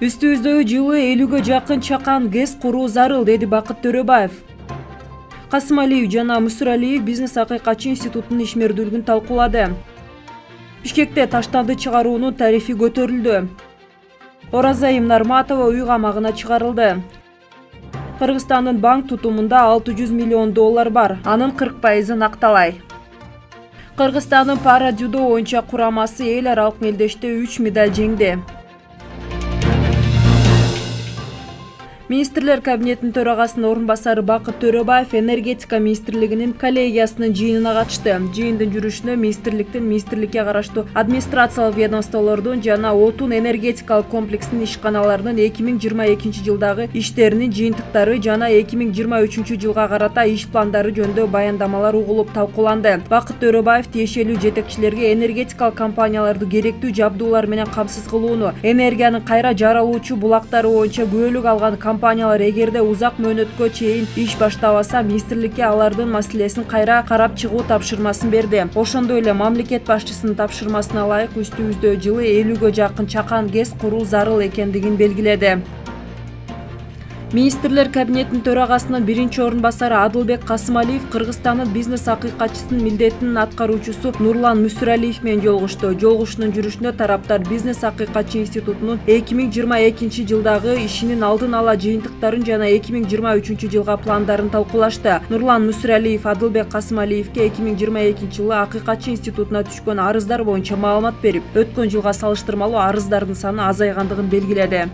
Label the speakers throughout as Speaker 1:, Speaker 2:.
Speaker 1: үстүбүздө жылы элүүгө жакын чакан гэс куруу зарыл деди бакыт төрөбаев. Касымалиев жана мүсүралиев бизнес акыйкатчы институтунун ишмердүүлүгүн талкуулады. Бишкекте таштанды чыгаруунун тарифи көтөрүлдү. Оразайым нарматова үй камагына чыгарылды. Кыргызстандын банк тутумунда алты жүз миллион доллар бар. Анын кырк пайызы накталай кыргызстандын пара дзюдо боюнча курамасы эл аралык мелдеште үч медаль жеңди министрлер кабинетинин төрагасынын орун басары бакыт төрөбаев энергетика министрлигинин коллегиясынын жыйынына катышты. Жыйындын жүрүшүнө министрликтин министрликке караштуу администрациялык ведомстволордун жана отун энергетикалык комплекстин ишканаларынын эки миң жыйырма экинчи жылдагы иштеринин жыйынтыктары жана эки миң жыйырма үчүнчү жылга карата иш пландары жөнүндө баяндамалар угулуп талкууланды. Бакыт төрөбаев тиешелүү жетекчилерге энергетикалык компанияларды керектүү жабдуулар менен камсыз кылууну энергиянын кайра жаралуучу булактары боюнча күбөлүк алган компаниялар эгерде узак мөөнөткө чейин иш баштабаса министрликке алардын маселесин кайра карап чыгуу тапшырмасын берди. Ошондой эле мамлекет башчысынын тапшырмасына ылайык үстүбүздө жылы элүүгө жакын чакан гэс куруу зарыл экендигин белгиледи министрлер кабинетинин төрагасынын биринчи орун басары адылбек касымалиев кыргызстандын бизнес акыйкатчысынын милдетин аткаруучусу нурлан мүсүралиев менен жолугушту жолугушуунун жүрүшүндө тараптар бизнес акыйкатчы институтунун эки миң жыйырма экинчи жылдагы ишинин алдын ала жыйынтыктарын жана эки миң жыйырма үчүнчү жылга пландарын талкуулашты. Нурлан мүсүралиев адылбек касымалиевке эки миң жыйырма экинчи жылы акыйкатчы институтуна түшкөн арыздар боюнча маалымат берип өткөн жылга салыштырмалуу арыздардын саны азайгандыгын белгиледи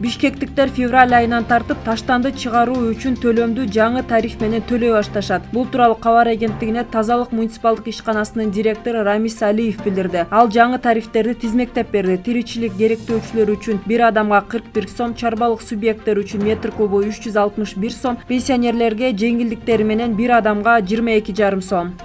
Speaker 1: бишкектиктер февраль айынан тартып таштанды чыгаруу үчүн төлөмдү жаңы тариф менен төлөй башташат. Бул тууралуу кабар агенттигине тазалык муниципалдык ишканасынын директору рамис алиев билдирди. Ал жаңы тарифтерди тизмектеп берди. Тиричилик керектөөчүлөр үчүн бир адамга кырк бир сом чарбалык субъекттер үчүн метр кубу үч жүз алтымыш бир сом пенсионерлерге жеңилдиктери менен бир адамга жыйырма эки жарым сом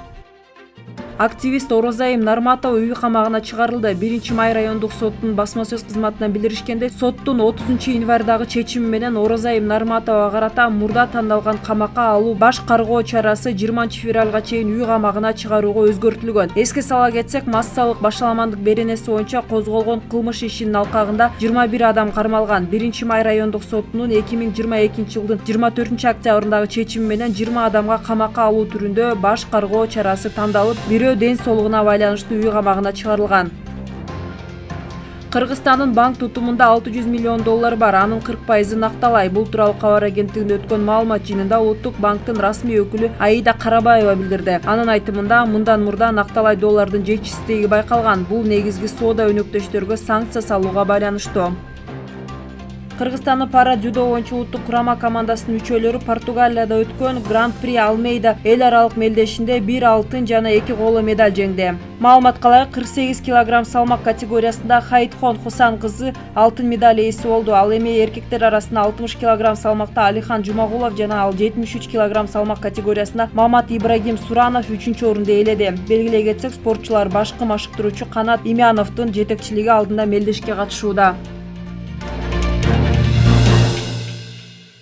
Speaker 1: активист оразайым нарматова үй камагына чыгарылды. Биринчи май райондук соттун басма сөз кызматынан билдиришкендей соттун отузунчу январдагы чечими менен оразайым нарматовага карата мурда тандалган камакка алуу баш каргоо чарасы жыйырманчы февралга чейин үй камагына чыгарууга өзгөртүлгөн. Эске сала кетсек массалык башаламандык беренеси боюнча козголгон кылмыш ишинин алкагында жыйырма бир адам кармалган. Биринчи май райондук сотунун эки миң жыйырма экинчи жылдын жыйырма төртүнчү октябрындагы чечими менен жыйырма адамга камакка алуу түрүндө баш каргоо чарасы тандалып бирөө ден соолугуна байланыштуу үй камагына чыгарылган. Кыргызстандын банк тутумунда алты жүз миллион доллар бар. Анын кырк пайызы накталай. Бул тууралуу кабар агенттигинде өткөн маалымат жыйынында улуттук банктын расмий өкүлү аида карабаева билдирди. Анын айтымында мындан мурда накталай доллардын жетишсиздиги байкалган. Бул негизги соода өнөктөштөргө санкция салууга байланыштуу кыргызстандын пара дзюдо боюнча улуттук курама командасынын мүчөлөрү португалияда өткөн гран при алмейда эл аралык мелдешинде бир алтын жана эки коло медаль жеңди. Маалыматка ылайык кырк сегиз килограмм салмак категориясында хайтхон хусан кызы алтын медаль ээси болду. Ал эми эркектер арасында алтымыш килограмм салмакта алихан жумагулов жана ал жетимиш үч килограмм салмак категориясында мамат ибрагим суранов үчүнчү орунду ээледи. Белгилей кетсек спортчулар башкы машыктыруучу канат имяновдун жетекчилиги алдында мелдешке катышууда